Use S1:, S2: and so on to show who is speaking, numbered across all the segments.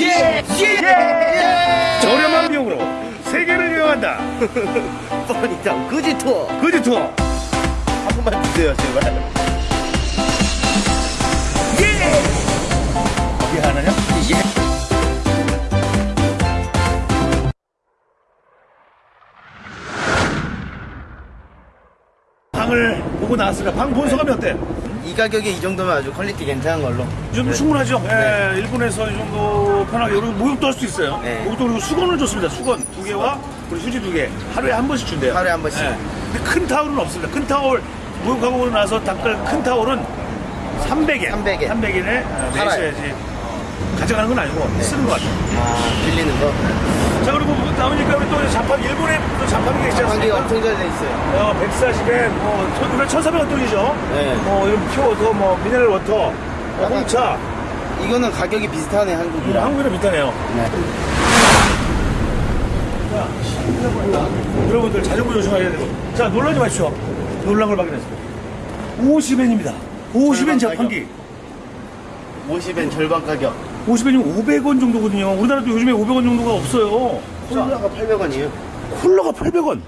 S1: 예! 예!
S2: 저렴한 비용으로 세계를 여행한다.
S1: 뻔히다 그지 투어
S2: 그지 투어.
S1: 한 번만 주세요 제발
S2: 예! 이게 하나냐?
S1: 예.
S2: 방을 보고 나왔으니까 방본 소감이 어때?
S1: 이 가격에 이 정도면 아주 quality 괜찮은 걸로
S2: 이 정도 충분하죠? 예, 일본에서 이 정도 편하게 그리고 목욕도 할 수 있어요.
S1: 네.
S2: 목욕도 그리고 수건을 줬습니다. 수건 두 개와 우리 휴지 두 개. 하루에 한 번씩 준대요.
S1: 하루에 한 번씩.
S2: 예. 근데 큰 타월은 없습니다. 큰 타월 목욕하고 나서 닦을 큰 타월은 300엔.
S1: 300엔.
S2: 300엔에
S1: 팔아요.
S2: 내셔야지. 가져가는 건 아니고 쓰는 것 같아요.
S1: 아 빌리는 거
S2: 자 그리고 뭐 나오니까 우리 또 자판 일본에 또 자판기가 있지
S1: 관계가
S2: 않습니까?
S1: 엄청 잘 돼 있어요
S2: 어, 140엔, 뭐, 1,400원 돈이죠.
S1: 네.
S2: 뭐, 이런 pure도, 뭐, mineral water, 뭐,
S1: 약간
S2: 홍차.
S1: 이거는 가격이 비슷하네
S2: 음,
S1: 한국이랑
S2: 한국이랑 비슷하네요.
S1: 네.
S2: 여러분들 자전거 조심하셔야 되고. 자, 놀라지 마십시오. 놀란 걸 발견했습니다. 50엔입니다. 50엔
S1: 절반
S2: 자판기.
S1: 50엔 절반 가격
S2: 50엔이면 500원 정도거든요. 우리나라도 요즘에 500원 정도가 없어요.
S1: 콜라가 800원이에요
S2: 콜라가 800원.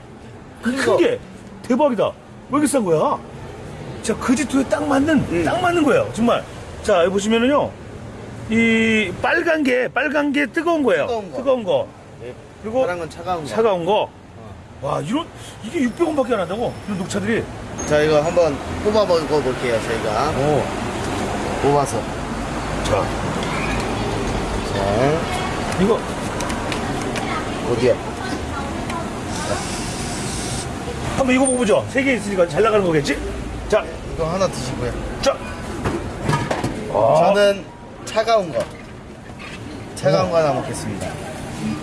S2: 큰큰 게. 대박이다. 왜 이렇게 싼 거야? 자, 그지투에 딱 맞는,
S1: 음.
S2: 딱 맞는 거예요. 정말. 자, 여기 보시면은요. 이 빨간 게, 빨간 게 뜨거운 거예요.
S1: 뜨거운 거.
S2: 뜨거운 거.
S1: 네.
S2: 그리고
S1: 파란 건 차가운 거
S2: 차가운 거. 와, 이런, 이게 600원밖에 안 한다고? 이런 녹차들이.
S1: 자 이거 한번 뽑아 먹어볼게요 저희가
S2: 오.
S1: 뽑아서
S2: 자,
S1: 자
S2: 이거.
S1: 어디야
S2: 한번 이거 먹어보죠. 세 개 있으니까 잘 나가는 거겠지? 자,
S1: 이거 하나 드시고요
S2: 자. 아,
S1: 저는 차가운 거 차가운 거 하나 먹겠습니다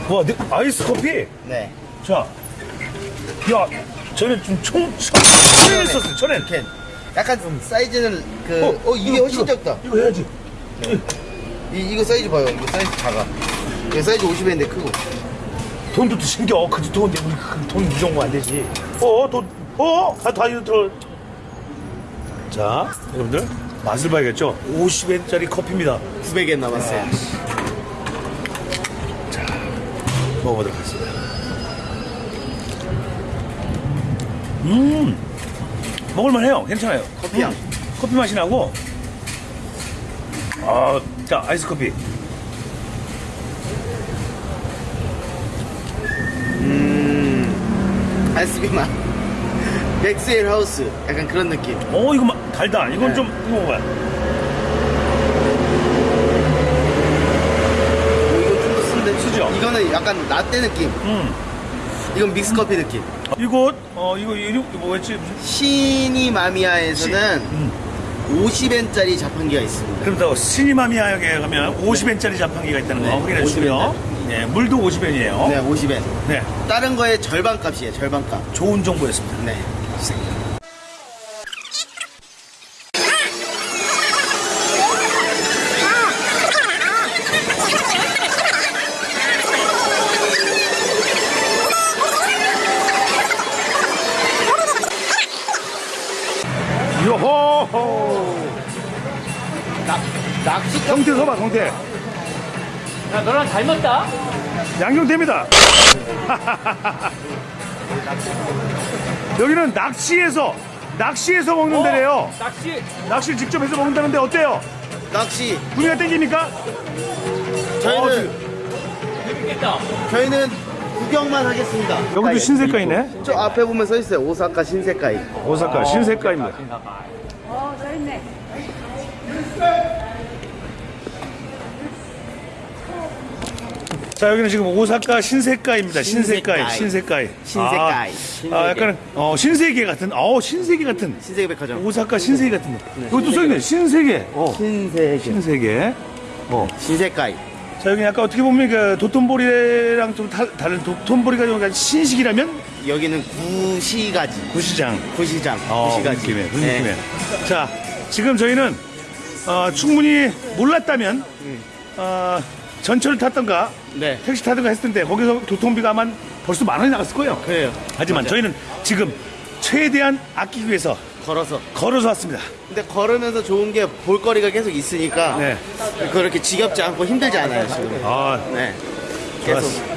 S2: 와, 네, 아이스 커피?
S1: 네
S2: 자. 야, 저는 좀 총, 천, 천엔 썼어요, 천엔.
S1: 약간 사이즈는 그 어, 이게
S2: 이거,
S1: 훨씬 작다
S2: 이거 해야지.
S1: 이, 이거 사이즈 봐요 이거 사이즈 작아 이거 사이즈 50엔인데 크고
S2: 돈도 더 챙겨. 그지 돈인데 우리 그돈이 정도 안 되지. 어, 돈, 어, 다, 다 이거 들어. 자, 여러분들 맛을 봐야겠죠. 50엔짜리 커피입니다.
S1: 900엔 남았어요
S2: 먹어보도록 하겠습니다. 음, 먹을만해요. 괜찮아요.
S1: 커피 향.
S2: 음, 커피 맛이 나고. 아, 자 아이스 커피.
S1: 아이스크림 맛 백스엘 하우스 약간 그런 느낌
S2: 어, 이거 마- 달다. 이건
S1: 네.
S2: 좀 이거 먹어봐.
S1: 오, 이거 좀더 쓴데
S2: 쓰죠?
S1: 이거는 약간 라떼 느낌
S2: 음,
S1: 이건 믹스 커피 느낌
S2: 이거 어 이거 이거 뭐였지?
S1: 시니마미아에서는
S2: 음.
S1: 50엔짜리 자판기가 있습니다
S2: 그럼 또 시니마미아에 가면 50엔짜리 자판기가 있다는 거
S1: 네,
S2: 확인해 주시고요. 네, 물도 50엔이에요.
S1: 네 50엔
S2: 네,
S1: 다른 거의 절반 값이에요 절반 값
S2: 좋은 정보였습니다.
S1: 네.
S2: 성태 서봐, 성태.
S3: 야, 너랑 닮았다?
S2: 양경태입니다. 여기는 낚시에서, 낚시에서 먹는 데래요.
S3: 낚시.
S2: 낚시를 직접 해서 먹는다는데 어때요?
S1: 낚시
S2: 분위기가 땡깁니까?
S1: 저희는
S3: 재밌겠다.
S1: 저희는 구경만 하겠습니다
S2: 여기도 신세가이네.
S1: 저 앞에 보면 서 있어요 오사카 신세가이
S2: 오사카 신세가입니다.
S4: 어, 저 있네.
S2: 자, 여기는 지금 오사카 신세가입니다. 신세가이, 신세가이.
S1: 신세가이.
S2: 아, 아, 약간, 어, 신세계 같은, 어, 신세계 같은.
S1: 신세계 백화점
S2: 오사카 신세계 같은. 이것도 써있네. 신세계. 어,
S1: 신세계
S2: 신세계. 어.
S1: 신세가이
S2: 자, 여기 약간 어떻게 보면 그 도톤보리랑 좀 다, 다른 도톤보리가 좀 신식이라면
S1: 여기는 구시가지
S2: 구시장.
S1: 구시장
S2: 어, 그
S1: 구시가지
S2: 느낌에, 그
S1: 네.
S2: 느낌에. 자, 지금 저희는 어, 충분히 몰랐다면 어, 전철을 탔던가
S1: 네.
S2: 택시 타던가 했을 텐데 거기서 교통비가 아마 벌써 만 원이 나갔을 거예요.
S1: 그래요
S2: 하지만
S1: 맞아요.
S2: 저희는 지금 최대한 아끼기 위해서
S1: 걸어서.
S2: 걸어서 왔습니다.
S1: 근데 걸으면서 좋은 게 볼거리가 계속 있으니까
S2: 네.
S1: 그렇게 지겹지 않고 힘들지 않아요 지금.
S2: 아,
S1: 네. 계속.
S2: 좋았어.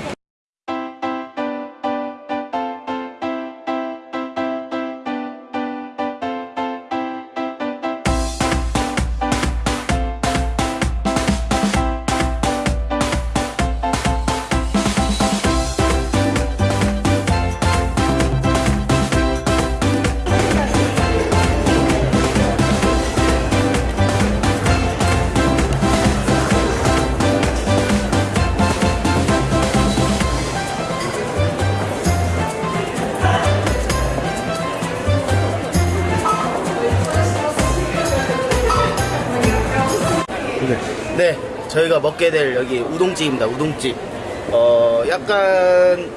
S1: 저희가 먹게 될 여기 우동집입니다. 우동집. 어, 약간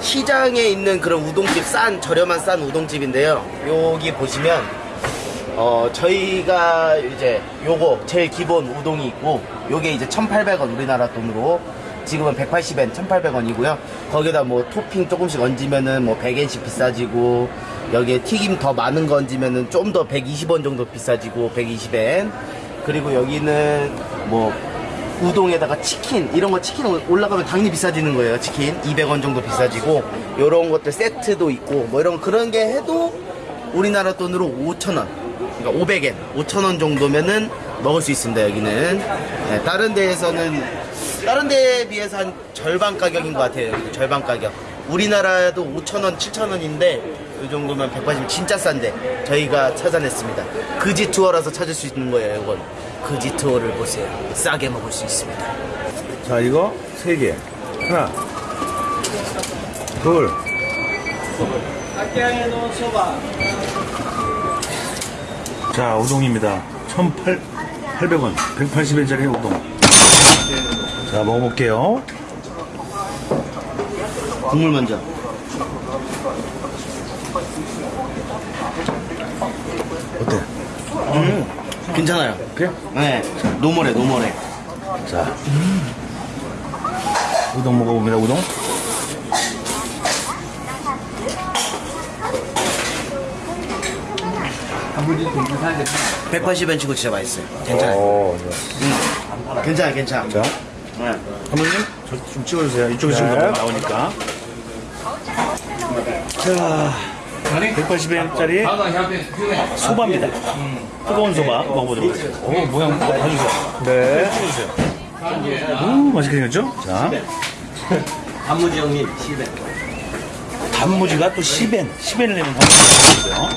S1: 시장에 있는 그런 우동집 싼 저렴한 싼 우동집인데요. 여기 보시면 어, 저희가 이제 요거 제일 기본 우동이 있고 요게 이제 1,800원 우리나라 돈으로 지금은 180엔 1,800원이고요. 거기다 뭐 토핑 조금씩 얹으면은 뭐 100엔씩 비싸지고 여기에 튀김 더 많은 거 얹으면은 좀 더 120원 정도 비싸지고 120엔. 그리고 여기는 뭐 우동에다가 치킨 이런 거 치킨 올라가면 당연히 비싸지는 거예요. 치킨 200원 정도 비싸지고 요런 것들 세트도 있고 뭐 이런 그런 게 해도 우리나라 돈으로 5,000원. 그러니까 500엔, 5,000원 정도면은 먹을 수 있습니다. 여기는. 네, 다른 데에서는 다른 데에 비해서 한 절반 가격인 것 같아요. 절반 가격. 우리나라도 5,000원, 7,000원인데 이 정도면 180원 진짜 싼데 저희가 찾아냈습니다. 그지 투어라서 찾을 수 있는 거예요. 이건 그지 투어를 보세요. 싸게 먹을 수 있습니다.
S2: 자, 이거 세 개. 하나, 둘, 자, 우동입니다. 1,800원. 180원짜리 우동. 자, 먹어볼게요.
S1: 국물 먼저.
S2: 어때?
S1: 음, 괜찮아요.
S2: 그래?
S1: 네, normal해, normal해.
S2: 자. 우동 먹어봅니다, 우동.
S1: 180엔 치고 진짜 맛있어요. 괜찮아요.
S2: 오, 좋아.
S1: 음, 괜찮아요, 괜찮아.
S2: 자,
S1: 네.
S2: 사모님, 저 좀 찍어주세요. 이쪽에 지금
S1: 네.
S2: 나오니까. 자, 180엔짜리 소바입니다. 뜨거운 소바 먹어보도록 하겠습니다. 오, 모양 봐주세요. 네. 오, 맛있게 생겼죠? 자.
S3: 단무지 형님 10엔.
S2: 단무지가 또 10엔, 10엔을 내면 단무지가 있어요.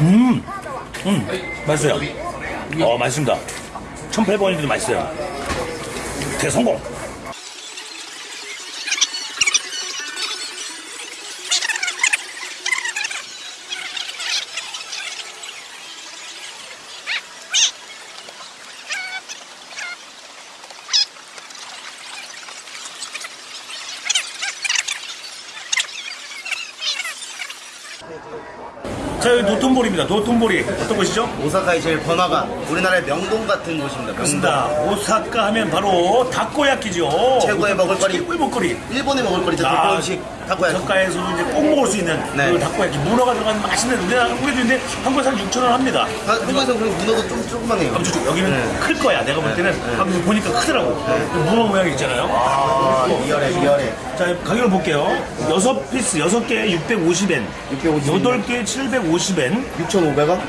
S2: 음, 음, 맛있어요. 어, 맛있습니다. 1,800원인데도 맛있어요. 대성공! 도톤보리입니다. 도톤보리. 어떤 곳이죠?
S1: 오사카의 제일 번화가 우리나라의 명동 같은 곳입니다.
S2: 그렇습니다. 오사카 하면 바로 다코야끼죠.
S1: 최고의 먹을거리.
S2: 최고의 먹거리.
S1: 일본의 먹을거리죠.
S2: 아,
S1: 일본식 타코야키.
S2: 저가에서도 이제 꼭 먹을 수 있는
S1: 네.
S2: 그 다코야끼 문어가 들어간 맛있는 우리나라 한국에도 있는데 한국에서 한 6천 원 합니다.
S1: 아, 한국에서 그럼 문어도 좀 조그만해요.
S2: 아무튼 좀 여기는
S1: 네.
S2: 클 거야. 내가 볼 때는 한국 보니까 크더라고. 그 문어 모양 있잖아요.
S1: 아, 리얼해, 리얼해.
S2: 자, 가격을 볼게요. 6 piece, 6개에 650엔.
S1: 650엔.
S2: 8개에 750엔.
S1: 6,500원?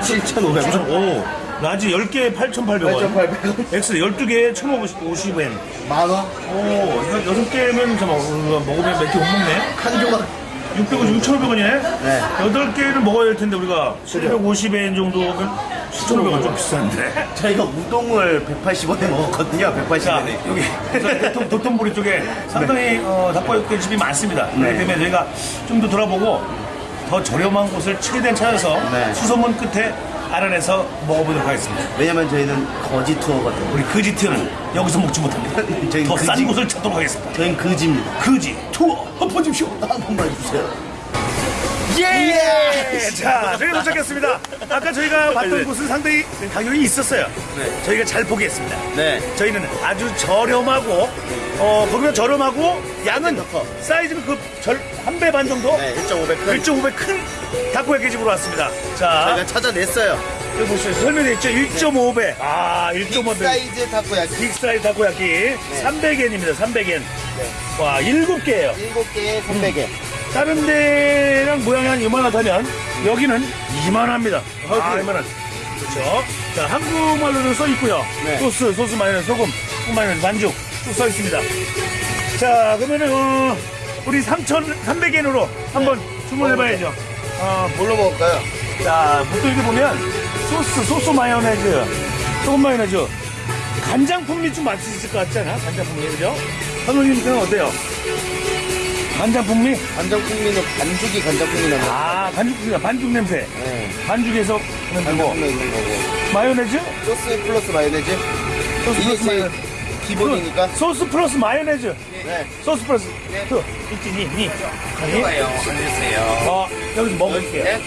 S1: 7,500원?
S2: 오, large 10개에 8,800원.
S1: 8,800원?
S2: 엑스 12개에 1,050엔.
S1: 만 원?
S2: 오, 이거 6개면 잠깐 먹으면 몇 개 못 먹네.
S1: 한 조각.
S2: 650, 6,500원이네.
S1: 네.
S2: 8개를 먹어야 될 텐데 우리가 750엔 정도면 7,500원 좀 비싼데.
S1: 저희가 우동을 180원에 먹었거든요.
S2: 자,
S1: 180원에.
S2: 여기 도톤, 도톤보리 쪽에 상당히 어, 닭발육회 집이 많습니다.
S1: 네.
S2: 그렇기 때문에 저희가 좀 더 돌아보고 더 저렴한 곳을 최대한 찾아서
S1: 네.
S2: 수소문 끝에 알아내서 먹어보도록 하겠습니다.
S1: 왜냐면 저희는 거지 투어거든요.
S2: 우리 그지트는 여기서 먹지 못합니다.
S1: 저희
S2: 더 싼
S1: 그지-
S2: 곳을 찾도록 하겠습니다.
S1: 저희는 그지입니다.
S2: 그지 투어 보십시오.
S1: 한 번만 해주세요.
S2: 예! 자, 저희가 도착했습니다. 아까 저희가 봤던 곳은 상당히 가격이 있었어요.
S1: 네.
S2: 저희가 잘 포기했습니다.
S1: 네.
S2: 저희는 아주 저렴하고, 어, 거기가 저렴하고, 양은
S1: 더 커.
S2: 사이즈는 그 절, 한 배 반 정도?
S1: 네, 1.5배 큰.
S2: 1.5배 큰 다코야끼 집으로 왔습니다. 자,
S1: 저희가 찾아냈어요.
S2: 여기 보시죠. 설명되어 있죠? 1.5배. 아,
S1: big
S2: 1.5배.
S1: 사이즈 타코야키.
S2: big 사이즈 다코야끼. 300엔입니다, 300엔. 와, 7개예요
S1: 7개에 300엔.
S2: 다른 데랑 모양이 한 이만하다면 여기는 이만합니다. 아, 이만한. 그렇죠. 자, 한국말로도 써 있고요.
S1: 네.
S2: 소스, 소스 마요네즈, 소금, 소금 마요네즈, 반죽 또써 있습니다. 자, 그러면은 어, 우리 3,300엔으로 한번 주문해 봐야죠. 어,
S1: 뭘로 먹을까요?
S2: 자, 보통 이렇게 보면 소스, 소스 마요네즈, 소금 마요네즈, 간장 풍미 좀 맞을 수 있을 것 같지 않아? 간장 풍미, 그죠? 선생님께는 어때요? 간장 풍미?
S1: 간장풍미는 반죽이 간장풍미 나는 거.
S2: 아, 반죽, 풍미가 반죽 냄새.
S1: 네.
S2: 반죽에서.
S1: 간장풍미 있는 거고.
S2: 마요네즈?
S1: 소스 플러스 마요네즈.
S2: 소스
S1: 이게
S2: 플러스
S1: 제일
S2: 마요네즈.
S1: 기본이니까.
S2: 소스 플러스 마요네즈.
S1: 네.
S2: 소스 플러스. 그, 있지, 니, 니. 니. 어, 여기서 먹을게요.
S1: 네.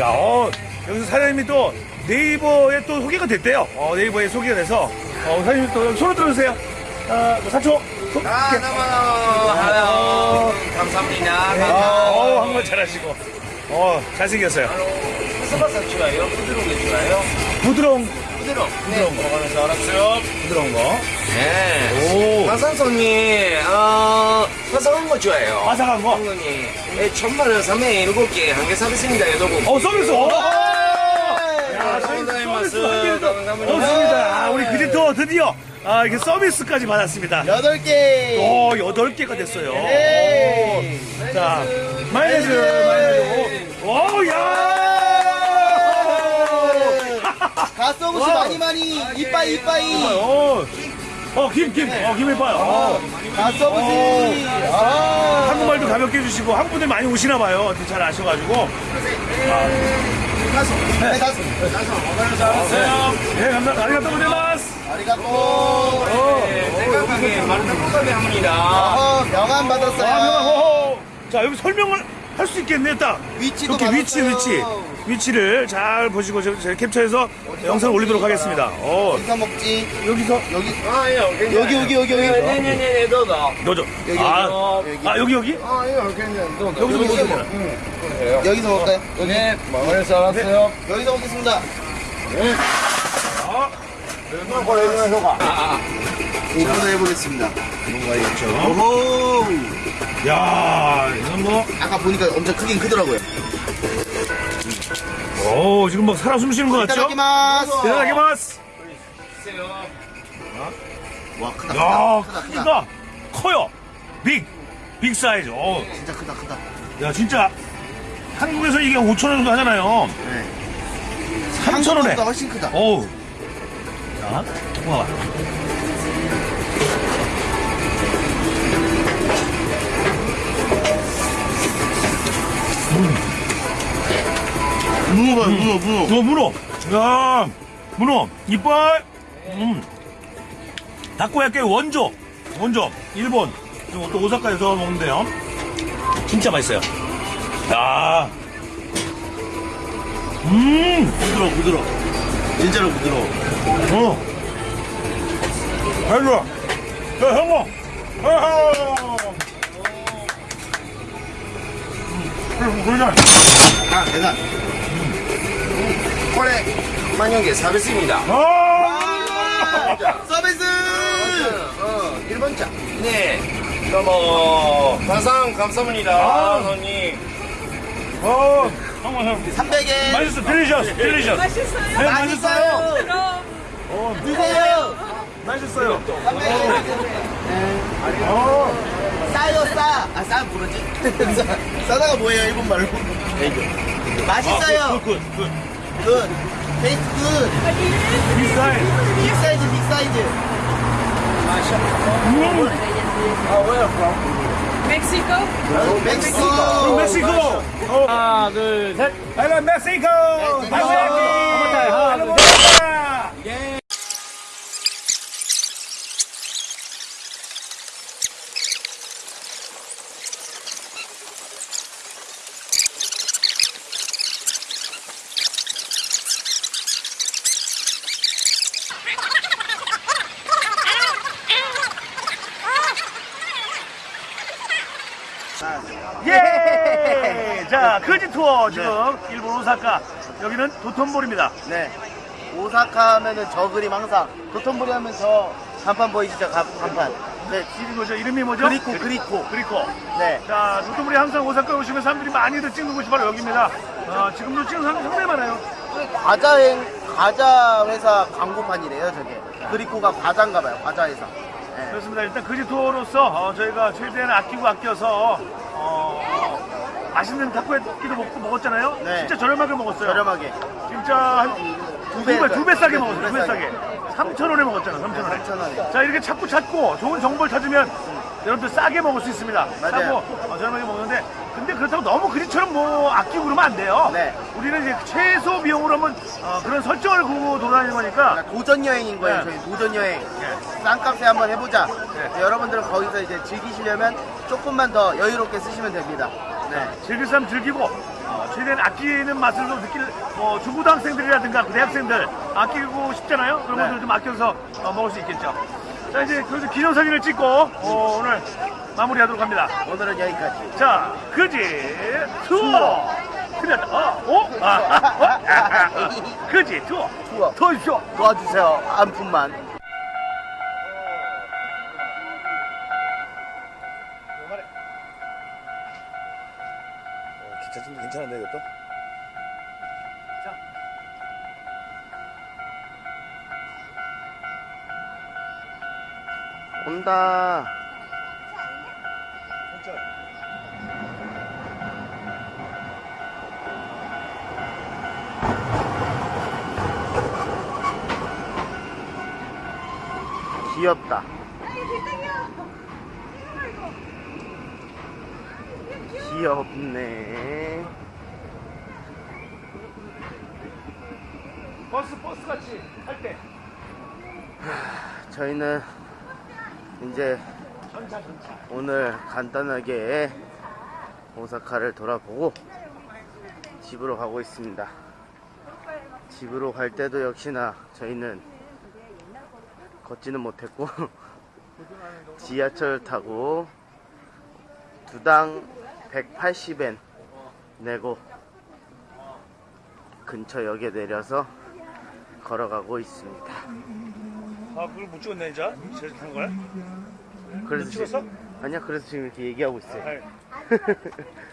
S2: 야, 어, 여기서 사장님이 또 네이버에 또 소개가 됐대요. 어, 네이버에 소개가 돼서. 어, 사장님이 또 손을 들어주세요. 어, 뭐 사초. 손,
S3: 아,
S2: 이렇게.
S3: 너무, 아유, 감사합니다.
S2: 어, 한번 잘하시고. 어, 잘생겼어요.
S3: 스바사 좋아요? 부드러운 게 좋아요?
S2: 부드러운,
S3: 부드러운. 네, 먹으면서 알았어요.
S2: 부드러운 거.
S3: 네.
S2: 오.
S3: 화산손님, 어, 화산한 거 좋아해요.
S2: 바삭한 거.
S3: 형님, 예, 천만 원 307개 한개 사겠습니다, 여러분.
S2: 어, 서비스. 오!
S3: 야, 감사합니다.
S2: 서비스 한 개도
S3: 감사합니다.
S2: 없습니다. 아, 우리 그제또 드디어 아, 이렇게 서비스까지 받았습니다.
S1: 8개.
S2: 오, 여덟 개가 됐어요.
S1: 네.
S2: 오. 자, 마요네즈. 오, 오, 야! wow.
S1: 많이 많이. 이빠이 이빠이.
S2: 어, 어, 김, 김, 어, 김을 봐요. 어.
S1: 가쓰오부시. 아.
S2: 한국말도 가볍게 해주시고, 한국 분들 많이 오시나 봐요. 잘 아셔가지고.
S1: 가스. 네, 가스.
S2: 예, 감사합니다. 아리가또 고자이마스.
S1: 아리가또.
S3: 생각하게 많은 복합이 합니다.
S1: 어, 명함
S2: 아,
S1: 받았어요.
S2: 자, 여기 설명을 할 수 있겠네, 딱.
S1: 위치도
S2: 이렇게 위치,
S1: 받았어요.
S2: 위치. 위치를 잘 보시고, 제가 제가 캡처해서 영상 을 올리도록 하겠습니다. 어,
S1: 어디서 먹지?
S2: 여기서,
S1: 여기.
S3: 아, 예, 괜찮아요.
S1: 여기, 여기, 여기, 여기.
S3: 네 네네, 너도.
S2: 여죠.
S1: 여기,
S2: 아,
S1: 여기.
S2: 아, 여기, 여기?
S3: 아, 예, 괜찮아요. 너도.
S2: 여기서
S1: 여기,
S2: 먹으면
S1: 여기.
S2: 되나?
S1: 여기서 먹을까요? 여기.
S3: 네, 먹으면서 알았어요.
S1: 여기서 먹겠습니다. 이 번에 해보겠습니다. 뭔가 있죠. 오호.
S2: 야, 이건 뭐,
S1: 아까 보니까 엄청 크긴 크더라고요.
S2: 오, 지금 막 살아 숨쉬는 것 같죠?
S1: 이따다키마스.
S2: 대단하게마스.
S1: 와, 크다.
S2: 야,
S1: 크다, 크다, 크다.
S2: 커요. 빅, 빅 사이즈. 어,
S1: 진짜 크다, 크다.
S2: 야, 진짜 한국에서 이게 5천 원 정도 하잖아요.
S1: 네.
S2: 3천 원에.
S1: 한국보다 훨씬 크다.
S2: 어우. 자, 와.
S1: 문어 봐요, 문어, 문어.
S2: 저 문어. 야, 문어. 이빨. 음. 다코야끼 원조. 원조. 일본. 지금 또 오사카에서 먹는데요. 진짜 맛있어요. 야. 음.
S1: 부드러워, 부드러워. 진짜로 부드러워.
S2: 어. 아이고. 야, 형아. 아하. 음.
S1: 아,
S3: 대단.これ、만약에 서비스입니다.
S2: 아!
S1: 서비스!
S3: 어, 1번차. 네. 너무, 가상 감사합니다.
S2: 아.
S3: 손님.
S2: 어.
S1: 300엔.
S2: 맛있어. Delicious. Delicious.
S4: 맛있어요.
S2: 네, 맛있어요.
S4: 그럼
S1: 드세요.
S2: 맛있어요.
S1: 300엔.
S2: 어.
S1: 싸요, 싸. 아, 싸 뭐지? 싸다가 뭐예요, 일본 말로? 맛있어요. Good,
S2: good, good. Good.
S1: Taste good. Big size. Big size, big size.
S2: 음.
S4: 멕시코.
S1: 멕시코.
S2: 멕시코. 어. 하나, 둘, 셋. 헬로 멕시코. 다코야끼. 하나, 둘, 셋. 자, 크지 투어 지금 일본 오사카 여기는 도톤볼입니다.
S1: 네. 오사카 하면은 저 그림 항상 도톤보리 하면 저 간판 보이시죠? 가- 간판. 네.
S2: 이름 뭐죠? 이름이 뭐죠?
S1: 그리코 그리코.
S2: 그리코.
S1: 네.
S2: 자, 도톤볼이 항상 오사카 오시면 사람들이 많이들 찍는 곳이 바로 여기입니다. 어, 지금도 찍는 사람이 상당히 많아요.
S1: 과자행 과자 회사 광고판이래요, 저게. 그리코가 과자인가 봐요. 과자 회사. 네.
S2: 그렇습니다. 일단 투어로서 어, 저희가 최대한 아끼고 아껴서 어, 맛있는 타코야끼도 먹고 먹었잖아요.
S1: 네.
S2: 진짜 저렴하게 먹었어요.
S1: 저렴하게.
S2: 진짜 한두
S1: 두 배,
S2: 배, 두배 싸게
S1: 네,
S2: 먹었어요. 두두배배
S1: 싸게.
S2: 싸게. 3,000원에 먹었잖아, 3,000원에.
S1: 3,000원에.
S2: 자, 이렇게 찾고 찾고 좋은 정보를 찾으면 여러분들 싸게 먹을 수 있습니다.
S1: 맞아요.
S2: 싸고 어, 저렴하게 먹는데 근데 그렇다고 너무 그리처럼 뭐 아끼고 그러면 안 돼요.
S1: 네.
S2: 우리는 이제 최소 비용으로 한번 어, 그런 설정을 구고 돌아다니는 거니까
S1: 도전 여행인 거예요,
S2: 네.
S1: 저희 도전 여행. 싼 값에 한번 해보자.
S2: 네.
S1: 여러분들은 거기서 이제 즐기시려면 조금만 더 여유롭게 쓰시면 됩니다. 네.
S2: 즐길 사람 즐기고 어, 최대한 아끼는 맛을 좀 느낄 뭐 중고등학생들이라든가 대학생들 아끼고 싶잖아요. 그런
S1: 네.
S2: 분들 좀 아껴서 어, 먹을 수 있겠죠. 자 이제 거기서 기념사진을 찍고 어, 오늘 마무리하도록 합니다.
S1: 오늘은 여기까지.
S2: 자 그지 투어 그래 어? 어? 아, 아, 어? 아, 아, 아. 그지 투어
S1: 투어.
S2: 투어쇼
S1: 도와주세요. 한 푼만. 온다. 귀엽다. 귀엽네.
S2: 버스 버스 같이 할 때
S1: 저희는 이제 오늘 간단하게 오사카를 돌아보고 집으로 가고 있습니다. 집으로 갈 때도 역시나 저희는 걷지는 못했고 지하철 타고 두당 180엔 내고 근처 역에 내려서 걸어가고 있습니다.
S2: 아 그걸 못 찍었네 이제 제일 탄 거야?
S1: 그래서
S2: 찍었어?
S1: 아니야 그래서 지금 이렇게 얘기하고 있어요.
S2: 아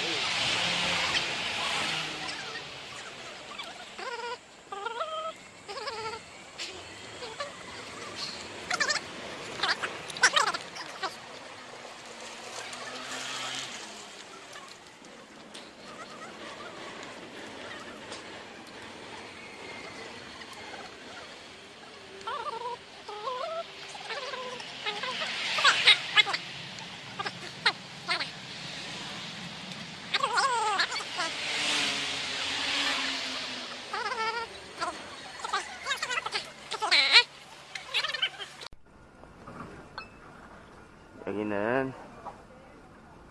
S2: 이.
S1: 여기는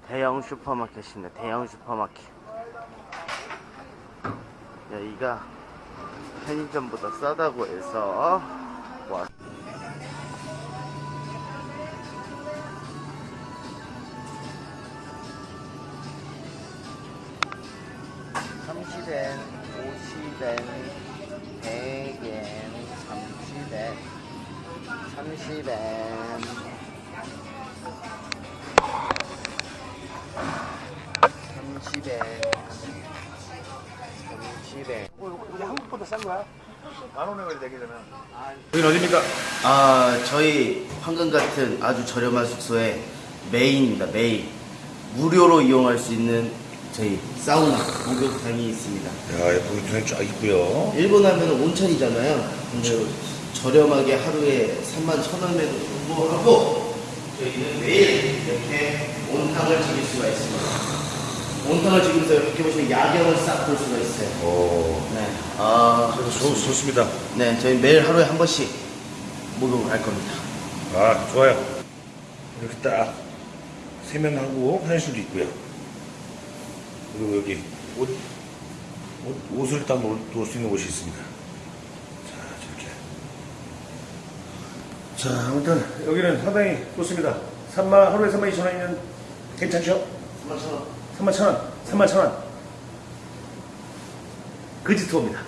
S1: 대형 슈퍼마켓입니다. 대형 슈퍼마켓. 여기가 편의점보다 싸다고 해서 아 저희 황금 같은 아주 저렴한 숙소의 메인입니다 메인. 무료로 이용할 수 있는 저희 사우나 목욕탕이 있습니다.
S2: 야 눈에 쫙 있고요.
S1: 일본 하면 온천이잖아요. 근데 저렴하게 하루에 3만 1천 원에도 불구하고 저희는 매일 이렇게 온탕을 즐길 수가 있습니다. 온탕을 즐기면서 이렇게 보시면 야경을 싹 볼 수가 있어요.
S2: 오.
S1: 네. 아,
S2: 좋, 좋습니다.
S1: 네, 저희 매일 하루에 한 번씩 목욕을 할 겁니다.
S2: 아 좋아요 이렇게 딱 세면하고 화장실도 있고요. 그리고 여기 옷, 옷 옷을 딱 놓을 수 있는 곳이 있습니다. 자, 저렇게. 자, 아무튼 여기는 상당히 좋습니다. 3만 하루에 3만 2천 원이면 괜찮죠? 3만 천 원. 3만 천 원. 3만 천 원. 그지 투어입니다.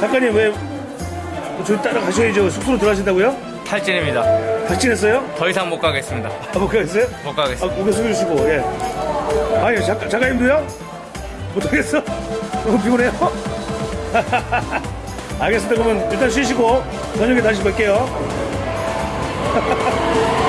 S2: 작가님 왜 저희 따라가셔야죠? 숙소로 들어가신다고요?
S5: 탈진입니다.
S2: 박진했어요?
S5: 더 이상 못 가겠습니다.
S2: 아, 못 가겠어요?
S5: 못
S2: 아,
S5: 가겠습니다.
S2: 고개 숙여주시고, 예. 아니, 작가, 작가님도요? 못하겠어? 너무 피곤해요? 알겠습니다. 그러면 일단 쉬시고, 저녁에 다시 뵐게요.